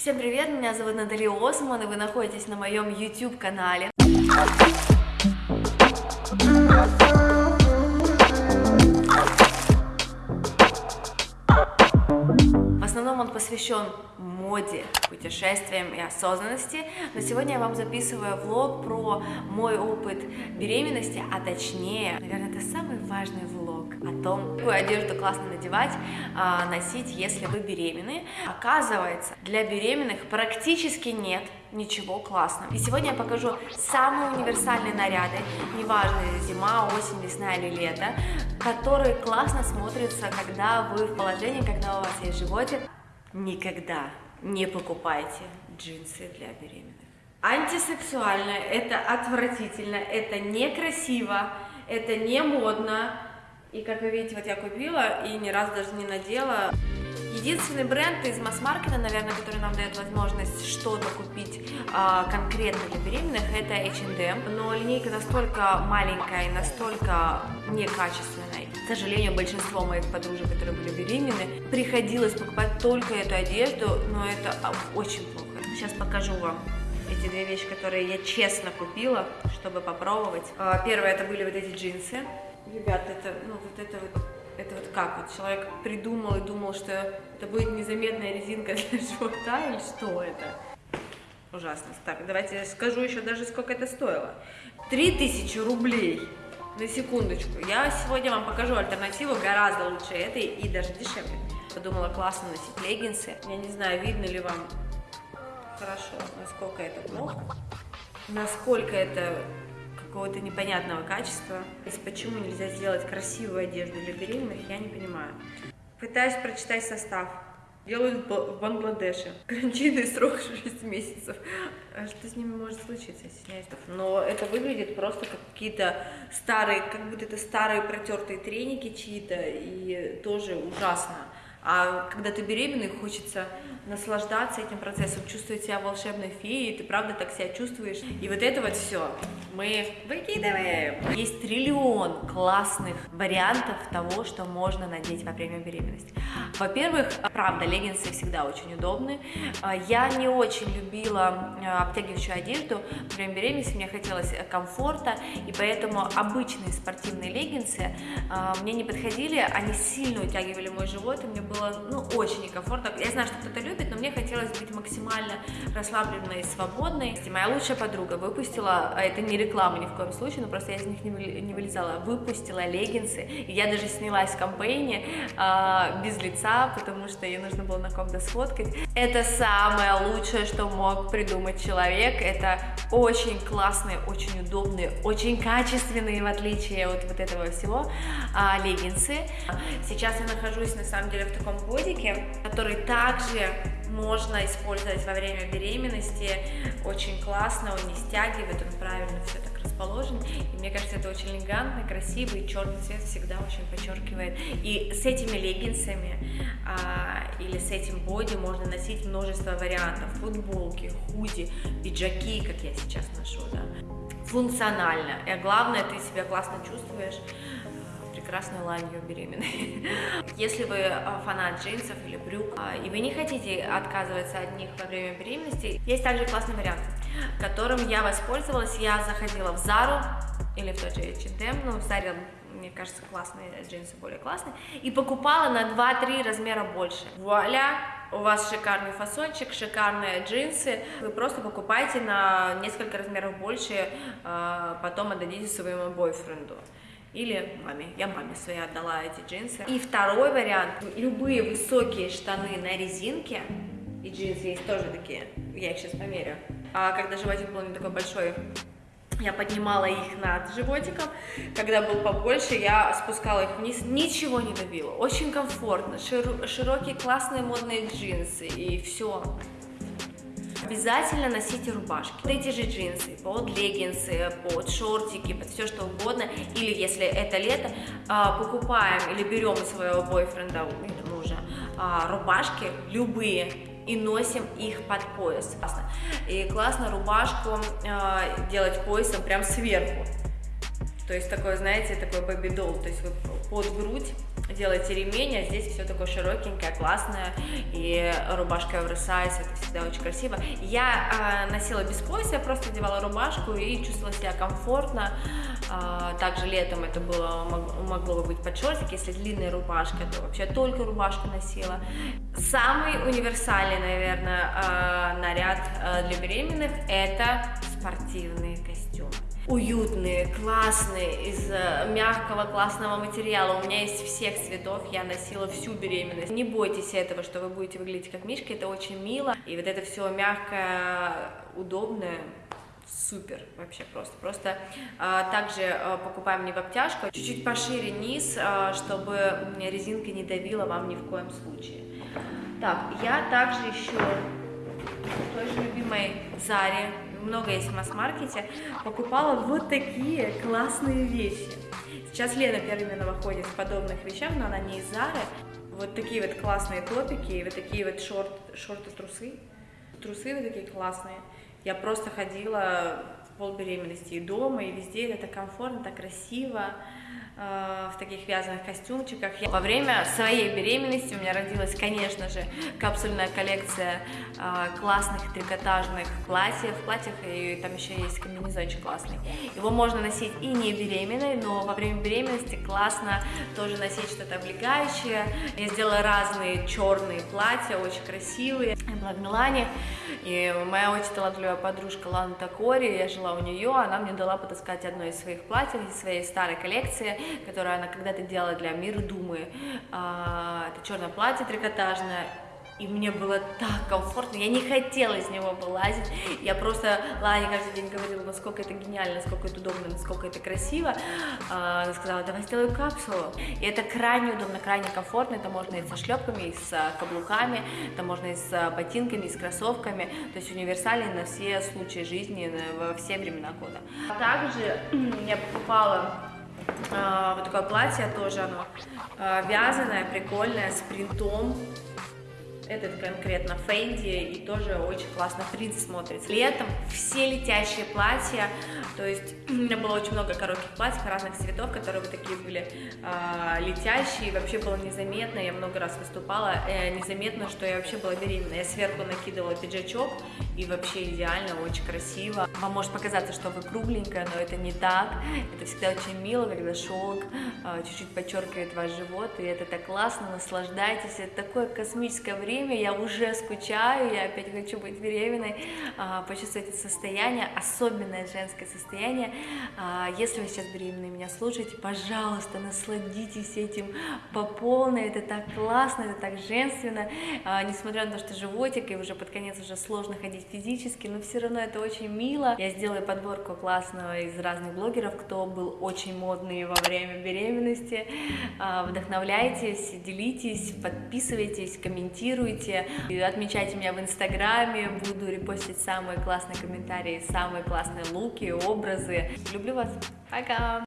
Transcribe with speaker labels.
Speaker 1: Всем привет, меня зовут Наталья Осман, и вы находитесь на моем YouTube канале. В основном он посвящен моде, путешествиям и осознанности, но сегодня я вам записываю влог про мой опыт беременности, а точнее, наверное, это самый важный влог о том, какую одежду классно надевать, а, носить, если вы беременны. Оказывается, для беременных практически нет ничего классного. И сегодня я покажу самые универсальные наряды, неважно, зима, осень, весна или лето, которые классно смотрятся, когда вы в положении, когда у вас есть животик. Никогда не покупайте джинсы для беременных. Антисексуально, это отвратительно, это некрасиво, это не модно. И как вы видите, вот я купила и ни разу даже не надела. Единственный бренд из масс-маркета, наверное, который нам дает возможность что-то купить а, конкретно для беременных, это H&M. Но линейка настолько маленькая и настолько некачественная. К сожалению, большинство моих подружек, которые были беременны, приходилось покупать только эту одежду, но это очень плохо. Сейчас покажу вам эти две вещи, которые я честно купила, чтобы попробовать. А, первое, это были вот эти джинсы. Ребят, это, ну, вот это вот это вот как? Вот человек придумал и думал, что это будет незаметная резинка для живота или что это? Ужасно. Так, давайте я скажу еще даже, сколько это стоило. 3000 рублей. На секундочку. Я сегодня вам покажу альтернативу гораздо лучше этой и даже дешевле. Подумала, классно носить леггинсы. Я не знаю, видно ли вам хорошо, насколько это плохо. Насколько это какого-то непонятного качества. То есть почему нельзя сделать красивую одежду для беременных, я не понимаю. Пытаюсь прочитать состав. Делают в Бангладеше. Карантинный срок 6 месяцев. А что с ними может случиться, стесняюсь. Но это выглядит просто как какие-то старые, как будто это старые протертые треники чьи-то, и тоже ужасно. А когда ты беременный, хочется наслаждаться этим процессом, чувствовать себя волшебной феей, ты правда так себя чувствуешь. И вот это вот все мы выкидываем. Есть триллион классных вариантов того, что можно надеть во время беременности. Во-первых, правда, леггинсы всегда очень удобны. Я не очень любила э, обтягивающую одежду во время беременности, мне хотелось комфорта, и поэтому обычные спортивные леггинсы э, мне не подходили, они сильно утягивали мой живот, и мне было ну, очень некомфортно. Я знаю, что кто-то любит, но мне хотелось быть максимально расслабленной и свободной. Моя лучшая подруга выпустила, а это не реклама ни в коем случае, но просто я из них не вылезала, выпустила леггинсы, и я даже снялась в кампейне э, без лица, потому что ей нужно было на ком-то сфоткать. Это самое лучшее, что мог придумать человек, это очень классные, очень удобные, очень качественные, в отличие от вот этого всего, э, леггинсы. Сейчас я нахожусь, на самом деле, в таком бодике, который также можно использовать во время беременности, очень классно, он не стягивает, он правильно все так расположен, и мне кажется, это очень элегантно, красиво, и черный цвет всегда очень подчеркивает. И с этими леггинсами а, или с этим боди можно носить множество вариантов, футболки, худи, пиджаки, как я сейчас ношу, да, функционально, и главное, ты себя классно чувствуешь, прекрасной ланью беременной. Если вы а, фанат джинсов или брюк, а, и вы не хотите отказываться от них во время беременности, есть также классный вариант, которым я воспользовалась. Я заходила в Зару или в тот же H&M, ну, в Заре мне кажется, классные джинсы более классные, и покупала на 2-3 размера больше. Вуаля! У вас шикарный фасончик, шикарные джинсы, вы просто покупайте на несколько размеров больше, а, потом отдадите своему бойфренду или маме. Я маме своей отдала эти джинсы. И второй вариант, любые высокие штаны на резинке, и джинсы есть тоже такие, я их сейчас померю. А когда животик был не такой большой, я поднимала их над животиком, когда был побольше, я спускала их вниз, ничего не давило, очень комфортно, широкие классные модные джинсы, и все. Обязательно носите рубашки. Вот эти же джинсы, под леггинсы, под шортики, под все что угодно. Или если это лето, а, покупаем или берем у своего бойфренда или мужа а, рубашки любые и носим их под пояс. И классно рубашку э, делать поясом прям сверху. То есть такой, знаете, такой бэби-долл, то есть вы под грудь делаете ремень, а здесь все такое широкенькое, классное, и рубашка оверсайз, это всегда очень красиво. Я э, носила без пояса, я просто одевала рубашку и чувствовала себя комфортно, э, также летом это было, могло бы быть под шортик, если длинная рубашка, то вообще только рубашку носила. Самый универсальный, наверное, э, наряд э, для беременных это спортивные костюмы уютные, классные, из э, мягкого, классного материала. У меня есть всех цветов, я носила всю беременность. Не бойтесь этого, что вы будете выглядеть как мишка, это очень мило. И вот это все мягкое, удобное, супер вообще просто. Просто а, также а, покупаем не в обтяжку, чуть-чуть пошире низ, а, чтобы резинка не давила вам ни в коем случае. Так, я также еще в той же любимой Заре много есть в масс-маркете, покупала вот такие классные вещи. Сейчас Лена Перминова ходит в подобных вещах, но она не из Зары. Вот такие вот классные топики, и вот такие вот шорт, шорты-трусы. Трусы вот такие классные. Я просто ходила в пол беременности и дома, и везде это комфортно, так красиво. Э, в таких вязаных костюмчиках. Во время своей беременности у меня родилась, конечно же, капсульная коллекция э, классных трикотажных платьев, платьев, и там еще есть комбинезончик классный. Его можно носить и не беременной, но во время беременности классно тоже носить что-то облегающее. Я сделала разные черные платья, очень красивые. Я была в Милане, и моя очень талантливая подружка Лана Такори, я жила у нее, она мне дала потаскать одно из своих платьев из своей старой коллекции которую она когда-то делала для Мира Думы. А, это черное платье трикотажное, и мне было так комфортно, я не хотела из него вылазить, я просто Лане каждый день говорила, насколько это гениально, насколько это удобно, насколько это красиво, а, она сказала, давай сделаю капсулу, и это крайне удобно, крайне комфортно, это можно и со шлепками, и с каблуками, это можно и с ботинками, и с кроссовками, то есть универсальный на все случаи жизни, во все времена года. Также я покупала а, вот такое платье тоже оно а, вязаное, прикольное, с принтом. Этот конкретно Фенди и тоже очень классно принт смотрится. Летом все летящие платья, то есть у меня было очень много коротких платьев разных цветов, которые вот такие были э, летящие, вообще было незаметно, я много раз выступала, э, незаметно, что я вообще была беременна. Я сверху накидывала пиджачок, и вообще идеально, очень красиво. Вам может показаться, что вы кругленькая, но это не так. Это всегда очень мило, когда шелк а, чуть-чуть подчеркивает ваш живот, и это так классно, наслаждайтесь. Это такое космическое время, я уже скучаю, я опять хочу быть беременной, а, почувствовать это состояние, особенное женское состояние. А, если вы сейчас беременны меня слушаете, пожалуйста, насладитесь этим по полной, это так классно, это так женственно, несмотря на то, что животик, и уже под конец уже сложно ходить физически, но все равно это очень мило. Я сделаю подборку классного из разных блогеров, кто был очень модный во время беременности. А, вдохновляйтесь, делитесь, подписывайтесь, комментируйте, отмечайте меня в инстаграме, буду репостить самые классные комментарии, самые классные луки, образы. Люблю вас, пока!